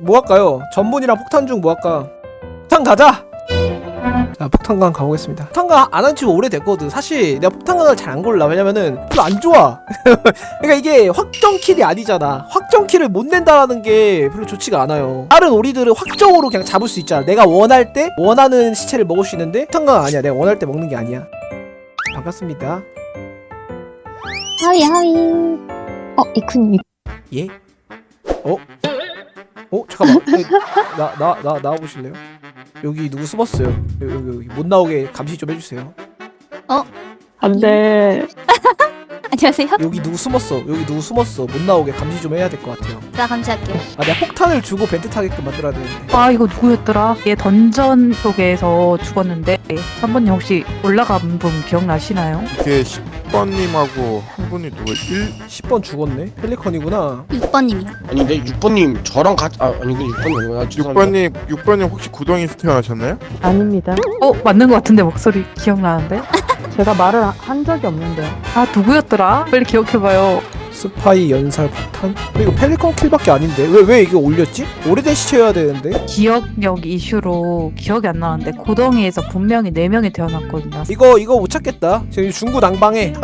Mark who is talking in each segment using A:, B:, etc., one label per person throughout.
A: 뭐 할까요? 전문이랑 폭탄 중 뭐 할까? 폭탄 가자! 자 폭탄강 가보겠습니다. 폭탄강 안 한 지 오래됐거든. 사실 내가 폭탄강을 잘 안 골라. 왜냐면은 별로 안 좋아. 그러니까 이게 확정킬이 아니잖아. 확정킬을 못 낸다라는 게 별로 좋지가 않아요. 다른 오리들은 확정으로 그냥 잡을 수 있잖아. 내가 원할 때 원하는 시체를 먹을 수 있는데 폭탄강 아니야. 내가 원할 때 먹는 게 아니야. 반갑습니다.
B: 하위 하위 어 이쿤님.
A: 예? 어? 어? 잠깐만 나 나 나 나와보실래요? 여기 누구 숨었어요 여기 여기, 여기 못 나오게 감시 좀 해주세요
C: 안돼.
B: 안녕하세요
A: 여기 누구 숨었어 여기 누구 숨었어 못 나오게 감시 좀 해야 될 것 같아요
B: 나 감시할게요
A: 아 내가 폭탄을 주고 벤트 타게끔 만들어야 되는데
C: 아 이거 누구였더라? 얘 던전 속에서 죽었는데 3번님 혹시 올라간 분 기억나시나요?
D: 이게 10번님하고 한 분이 누구 1
A: 10번 죽었네 펠리컨이구나
B: 6번님이요
E: 아니 근데 6번님 저랑 같이 아 아니 그 6번님 아니구나 죄송합니다
D: 6번님 6번님 혹시 구덩이에서 태어나셨나요?
F: 아닙니다.
C: 어 맞는 것 같은데 목소리 기억나는데?
F: 제가 말을 한 적이 없는데요.
C: 아 누구였더라? 빨리 기억해봐요.
A: 스파이 연살 폭탄? 근데 이거 펠리컨 킬밖에 아닌데? 왜 왜 이게 올렸지? 오래된 시체여야 되는데?
C: 기억력 이슈로 기억이 안 나는데 고덩이에서 분명히 4명이 태어났거든요.
A: 이거 이거 못 찾겠다. 지금 중구 난방에.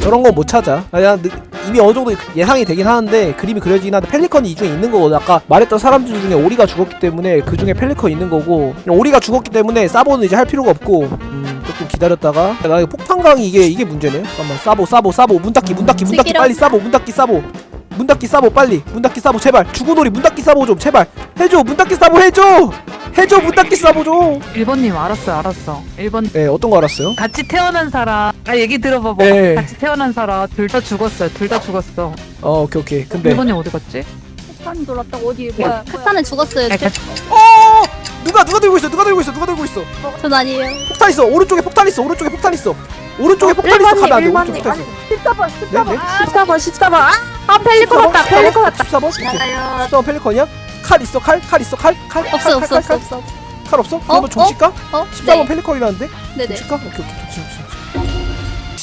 A: 저런 거 못 찾아. 아, 야, 느- 이미 어느 정도 예상이 되긴 하는데 그림이 그려지긴 한데 펠리컨이 이 중에 있는 거거든 아까 말했던 사람들 중에 오리가 죽었기 때문에 그 중에 펠리컨 있는 거고 오리가 죽었기 때문에 사보는 이제 할 필요가 없고. 음, 조금 기다렸다가 나 이거 폭탄강이 이게 이게 문제네. 잠깐만 사보 사보 사보. 문 닫기 문 닫기 문 닫기. 빨리 사보 문 닫기 사보. 문 닫기 사보 빨리. 문 닫기 사보 제발. 죽은 오리 문 닫기 사보 좀 제발. 해줘 문 닫기 사보 해줘! 해줘 문 닫기 사보 좀
C: 1번님 알았어요 알았어. 1번
A: 네, 어떤 거 알았어요?
C: 같이 태어난 사람. 아 얘기 들어봐봐.
A: 네.
C: 같이 태어난 사람. 둘 다 죽었어요. 둘 다 죽었어.
A: 어 오케이 오케이. 근데
C: 1번님 어디 갔지?
B: 폭탄 돌았다고? 어디? 뭐야 폭탄은 죽었어요
C: 아,
A: 어 누가 누가 들고 있어 누가 들고 있어 누가 들고 있어
B: 전 아니에요
A: 폭탄 있어 오른쪽에 폭탄 있어 오른쪽에 폭탄 있어 오른쪽에 폭탄 있어 가면 안돼 오른쪽에 폭탄 있어
F: 14번,
A: 네? 네?
F: 14번, 14번. 아, 아 펠리콘 왔다, 펠리콘 왔다.
A: 14번? 오케이
B: 맞아요
A: 14번 펠리컨이야? 칼 있어 칼? 칼 있어 칼? 칼?
B: 없어
A: 칼,
B: 없어
A: 칼,
B: 없어
A: 칼,
B: 없어
A: 칼 없어? 그러면 종
B: 어?
A: 칠까?
B: 어?
A: 14번
B: 네
A: 펠리컨이라는데?
B: 네네
A: 종 칠까? 오케이 오케이 종 칠, 종 칠.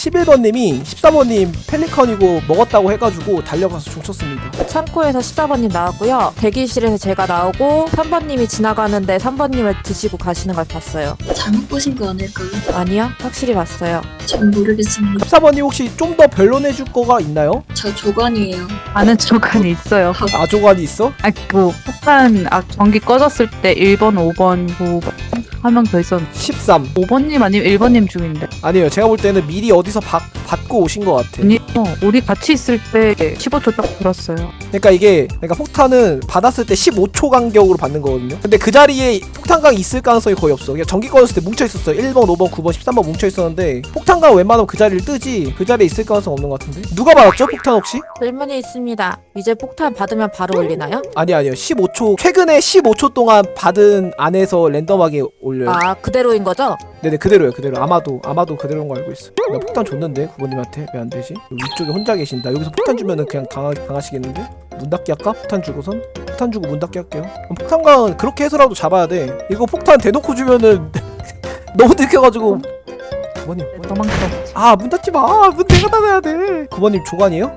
A: 11번님이 14번님 펠리컨이고 먹었다고 해가지고 달려가서 종 쳤습니다
F: 창고에서 14번님 나왔고요. 대기실에서 제가 나오고 3번님이 지나가는데 3번님을 드시고 가시는 걸 봤어요.
G: 잘못 보신 거 아닐까요?
F: 아니요, 확실히 봤어요.
G: 전 모르겠습니다.
A: 14번님 혹시 좀 더 변론해줄 거가 있나요?
G: 저 조관이에요.
C: 아는 조간이 있어요.
A: 아 조관이 있어?
C: 아, 그 폭탄 아, 전기 꺼졌을 때 1번, 5번, 9번 한명 더 있었는데
A: 13
C: 5번님 아니면 1번님 중인데
A: 아니에요 제가 볼 때는 미리 어디 서 받, 받고 오신 것 같아
C: 아니 어, 우리 같이 있을 때 15초 딱 들었어요
A: 그러니까 이게 그러니까 폭탄은 받았을 때 15초 간격으로 받는 거거든요. 근데 그 자리에 폭탄광이 있을 가능성이 거의 없어. 그냥 전기 꺼졌을 때 뭉쳐 있었어. 1번, 5번, 9번, 13번 뭉쳐 있었는데 폭탄광 웬만하면 그 자리를 뜨지. 그 자리에 있을 가능성 없는 것 같은데. 누가 받았죠? 폭탄 혹시?
F: 질문이 있습니다. 이제 폭탄 받으면 바로 올리나요?
A: 아니 아니요. 15초 최근에 15초 동안 받은 안에서 랜덤하게 올려요.
F: 아, 그대로인 거죠?
A: 네네 그대로요 그대로. 아마도 아마도 그대로인 거 알고 있어. 나 폭탄 줬는데 구번님한테 왜 안 되지? 위쪽에 혼자 계신다. 여기서 폭탄 주면은 그냥 당하, 당하시겠는데? 문 닫기 할까? 폭탄 주고선? 폭탄 주고 문 닫기 할게요. 폭탄광은 그렇게 해서라도 잡아야 돼. 이거 폭탄 대놓고 주면은 너무 들켜가지고. 구번님, 구번님.
C: 도망쳐
A: 아, 문 닫지 마. 문 내가 닫아야 돼. 구번님 조간이에요?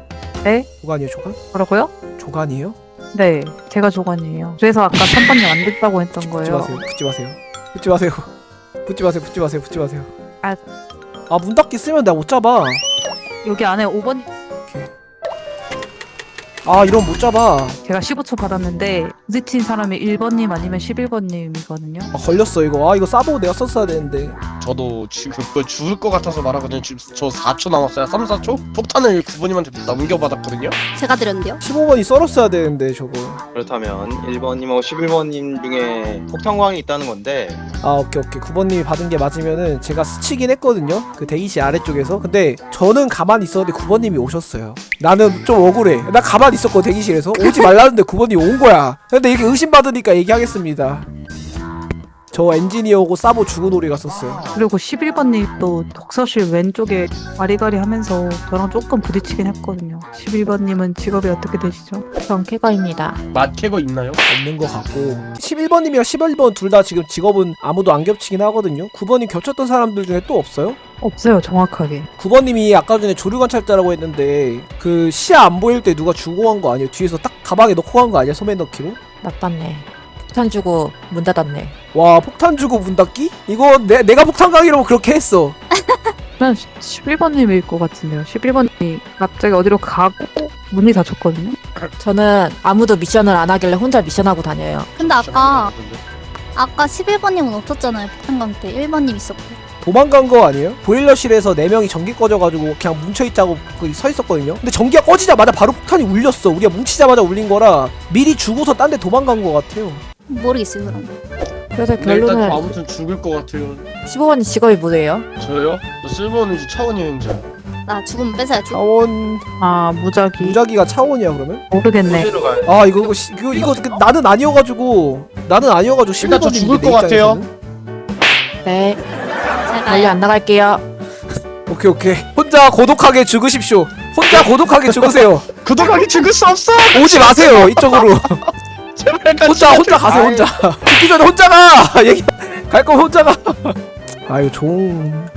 C: 네?
A: 조간이에요, 조간?
C: 뭐라고요?
A: 조간이에요?
C: 네 제가 조간이에요 그래서 아까 3번님 안 됐다고 했던
A: 붙지
C: 거예요
A: 마세요. 붙지 마세요. 붙지 마세요. 붙지 마세요. 붙지 마세요. 붙지 마세요.
C: 아.
A: 아, 문 닫기 쓰면 내가 못 잡아.
C: 여기 안에 5번
A: 아, 이러면 못 잡아.
C: 제가 15초 받았는데 부딪힌 사람이 1번님 아니면 11번님이거든요.
A: 아, 걸렸어 이거. 아, 이거 싸보고 내가 썼어야 되는데.
E: 저도 지금 죽을 것 같아서 말하거든요. 지금 저 4초 남았어요. 3, 4초? 폭탄을 9번님한테 넘겨받았거든요.
B: 제가 드렸는데요?
A: 15번이 썰었어야 되는데 저거.
H: 그렇다면 1번님하고 11번님 중에 폭탄광이 있다는 건데.
A: 아 오케이 오케이. 9번님이 받은 게 맞으면은 제가 스치긴 했거든요. 그 대기실 아래쪽에서. 근데 저는 가만히 있었는데 9번님이 오셨어요. 나는 좀 억울해. 나 가만히 있었고 대기실에서. 오지 말라는데 9번님이 온 거야. 근데 이렇게 의심받으니까 얘기하겠습니다 저 엔지니어고 사보 죽은 오리가 썼어요
C: 그리고 11번님 또 독서실 왼쪽에 와리가리 하면서 저랑 조금 부딪히긴 했거든요 11번님은 직업이 어떻게 되시죠?
F: 전 캐거입니다.
E: 맛캐거 있나요?
A: 없는 것 같고 11번님이랑 11번 둘 다 지금 직업은 아무도 안 겹치긴 하거든요 9번이 겹쳤던 사람들 중에 또 없어요?
C: 없어요 정확하게
A: 9번님이 아까 전에 조류 관찰자라고 했는데 그 시야 안 보일 때 누가 주고 간 거 아니에요? 뒤에서 딱 가방에 넣고 간 거 아니야? 소매 넣기로?
F: 나빴네. 폭탄 주고 문 닫았네.
A: 와 폭탄 주고 문 닫기? 이거 내, 내가 폭탄 강이라고 그렇게 했어
C: 저는 11번님일 것 같은데요. 11번님이 갑자기 어디로 가고 문이 닫혔거든요.
F: 저는 아무도 미션을 안 하길래 혼자 미션하고 다녀요.
B: 근데 아까 아까 11번님은 없었잖아요. 폭탄강 때 1번님 있었고.
A: 도망간 거 아니에요? 보일러실에서 4명이 전기 꺼져가지고 그냥 뭉쳐있자고 거기 서 있었거든요 근데 전기가 꺼지자마자 바로 폭탄이 울렸어 우리가 뭉치자마자 울린 거라 미리 죽어서 딴 데 도망간 거 같아요
B: 모르겠어요 그럼.
F: 그래서
E: 근데 일단
F: 결론은
E: 아무튼 죽을 것 같아요
F: 15번이 직업이 뭐예요?
E: 저요? 저 실버는지 차원 여행자
B: 나 죽으면 뺏어야지.
A: 차원
C: 아 무작위
A: 무작위가 차원이야 그러면?
C: 모르겠네.
H: 어디로 가요?
A: 아 이거 이거 시- 이거, 이거 그- 나는 아니어가지고 나는 아니어가지고
E: 일단 저
A: 11번님인데
E: 죽을
A: 내
E: 것 같아요.
A: 입장에서는.
F: 네.
B: 가요.
F: 안 나갈게요.
A: 오케이 오케이 혼자 고독하게 죽으십시오 혼자 고독하게 죽으세요
E: 구독하기 죽을 수 없어
A: 오지 마세요 이쪽으로
E: 제발 같이
A: 혼자 혼자 가세요 혼자. 죽기 전에 혼자 가! 얘기 갈 거면 혼자 가아 이거 종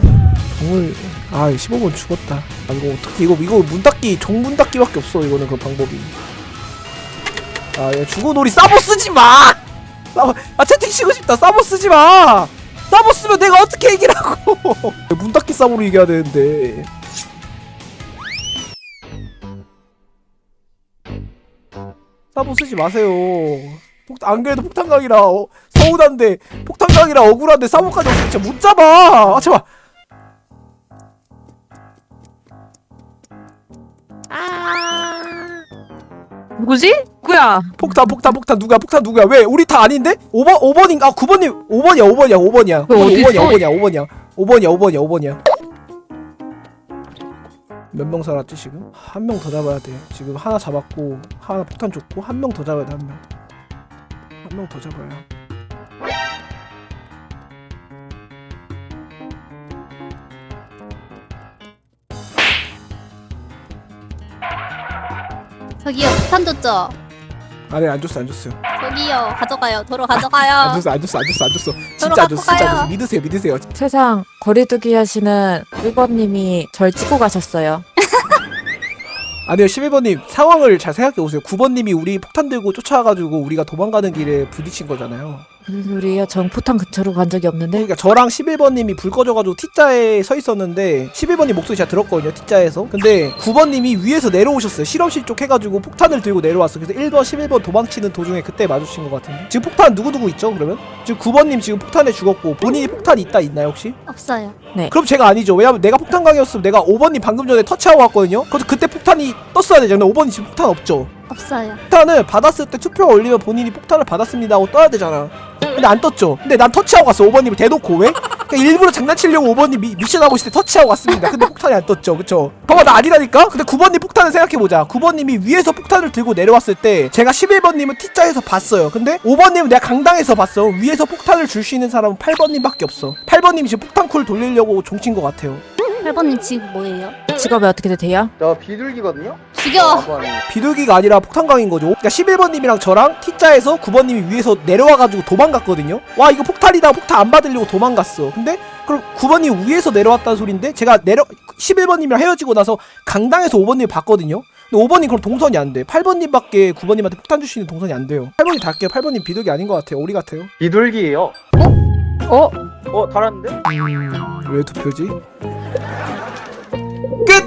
A: 종을 아 15번 죽었다. 아 이거 어떻게 이거 이거 문 닫기 종 문 닫기밖에 없어 이거는 그 방법이. 아얘 죽어놀이 싸보 쓰지 마! 싸보 아 채팅 치고 싶다. 싸보 쓰지 마! 싸보 쓰면 내가 어떻게 이기라고! 문 닫기 싸보로 이겨야 되는데 싸보 쓰지 마세요. 폭, 안 그래도 폭탄강이라 어, 서운한데 폭탄강이라 억울한데 싸보까지 없으면 진짜 못 잡아. 아 제발.
C: 누구지? 누구야?
A: 폭탄 폭탄 폭탄 누구야 폭탄 누구야? 왜? 우리 다 아닌데? 5번 5번인가 아 9번님 5번이야 5번이야 5번이야.
C: 그 어디
A: 5번이야
C: 있어?
A: 5번이야 5번이야. 5번이야 5번이야 5번이야 몇 명 살았지 지금? 한 명 더 잡아야 돼 지금 하나 잡았고 하나 폭탄 줬고 한 명 더 잡아야 돼한 명 한 명 더 잡아야
B: 저기요 폭탄 줬죠.
A: 아니 안 줬어 안 줬어요
B: 저기요 가져가요. 도로
A: 안
B: 가져가요.
A: 줬어 안 줬어 안 줬어 안 줬어 진짜 안 줬어 진짜 안. 줬어 믿으세요 믿으세요
F: 세상 거리두기 하시는 1번님이 절 찍고 가셨어요.
A: 아니요 11번님 상황을 잘 생각해 보세요 9번님이 우리 폭탄 들고 쫓아와가지고 우리가 도망가는 길에 부딪힌 거잖아요
F: 무슨 소리예요? 전 포탄 근처로 간 적이 없는데.
A: 그러니까 저랑 11번님이 불 꺼져가지고 T자에 서 있었는데 11번님 목소리 제가 들었거든요 T자에서 근데 9번님이 위에서 내려오셨어요 실험실 쪽 해가지고 폭탄을 들고 내려왔어 그래서 1번 11번 도망치는 도중에 그때 마주친 것 같은데 지금 폭탄 누구누구 있죠 그러면? 지금 9번님 지금 폭탄에 죽었고 본인이 폭탄 있다 있나요 혹시?
B: 없어요.
A: 그럼 제가 아니죠 왜냐면 내가 폭탄 강이었으면 내가 5번님 방금 전에 터치하고 왔거든요 그래서 그때 폭탄이 떴어야 되잖아요 5번이 지금 폭탄 없죠
B: 없어요.
A: 폭탄을 받았을 때 투표가 올리면 본인이 폭탄을 받았습니다 하고 떠야 되잖아 근데 안 떴죠 근데 난 터치하고 갔어 5번님을 대놓고 왜? 그러니까 일부러 장난치려고 5번님 미, 미션 하고 있을 때 터치하고 갔습니다 근데 폭탄이 안 떴죠 그쵸 봐봐 나 아니라니까? 근데 9번님 폭탄을 생각해보자 9번님이 위에서 폭탄을 들고 내려왔을 때 제가 11번님은 T자에서 봤어요 근데 5번님은 내가 강당에서 봤어 위에서 폭탄을 줄 수 있는 사람은 8번님밖에 없어 8번님이 지금 폭탄쿨 돌리려고 종친 것 같아요
B: 8번님 지금 뭐예요?
F: 직업이 어떻게 되세요?
H: 저 비둘기거든요?
B: 죽여.
A: 비둘기가 아니라 폭탄광인 거죠. 그러니까 11번님이랑 저랑 T자에서 9번님이 위에서 내려와가지고 도망갔거든요. 와 이거 폭탄이다 폭탄 안 받으려고 도망갔어. 근데 그럼 9번님 위에서 내려왔다는 소린데 제가 내려 11번님이랑 헤어지고 나서 강당에서 5번님 봤거든요. 근데 5번님 그럼 동선이 안 돼. 8번님밖에 9번님한테 폭탄 줄 수 있는 동선이 안 돼요. 8번님 달게요. 8번님 비둘기 아닌 것 같아요. 오리 같아요.
H: 비둘기예요.
F: 어?
H: 어 달았는데?
A: 왜 투표지? 끝!